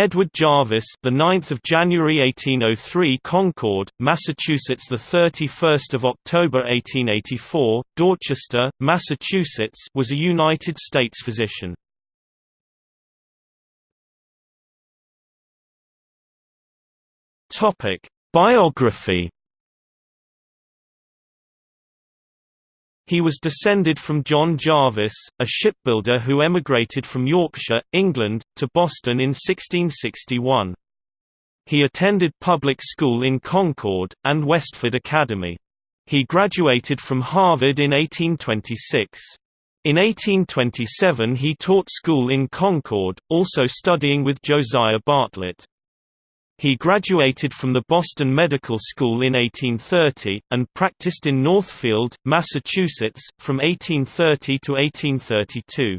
Edward Jarvis, the 9th of January 1803, Concord, Massachusetts, the 31st of October 1884, Dorchester, Massachusetts, was a United States physician. Topic: Biography He was descended from John Jarvis, a shipbuilder who emigrated from Yorkshire, England, to Boston in 1661. He attended public school in Concord, and Westford Academy. He graduated from Harvard in 1826. In 1827 he taught school in Concord, also studying with Josiah Bartlett. He graduated from the Boston Medical School in 1830, and practiced in Northfield, Massachusetts, from 1830 to 1832.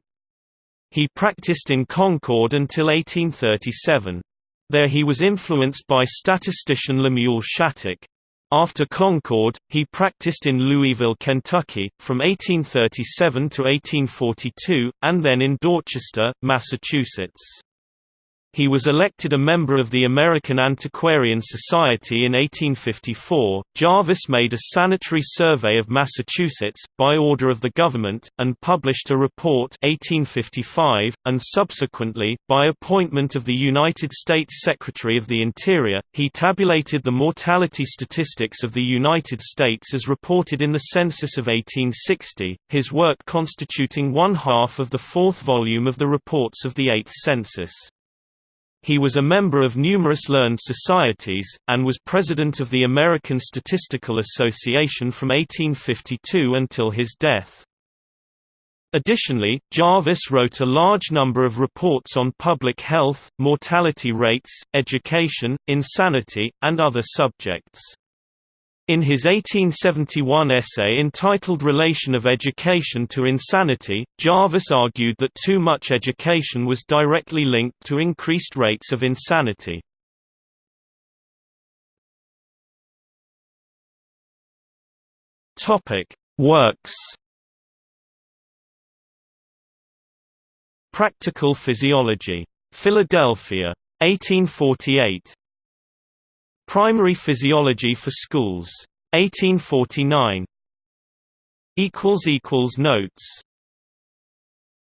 He practiced in Concord until 1837. There he was influenced by statistician Lemuel Shattuck. After Concord, he practiced in Louisville, Kentucky, from 1837 to 1842, and then in Dorchester, Massachusetts. He was elected a member of the American Antiquarian Society in 1854. Jarvis made a sanitary survey of Massachusetts, by order of the government, and published a report 1855, and subsequently, by appointment of the United States Secretary of the Interior, he tabulated the mortality statistics of the United States as reported in the census of 1860, his work constituting one half of the fourth volume of the reports of the Eighth Census. He was a member of numerous learned societies, and was president of the American Statistical Association from 1852 until his death. Additionally, Jarvis wrote a large number of reports on public health, mortality rates, education, insanity, and other subjects. In his 1871 essay entitled Relation of Education to Insanity, Jarvis argued that too much education was directly linked to increased rates of insanity. Works Practical Physiology. Philadelphia. 1848. Primary Physiology for Schools. 1849. Notes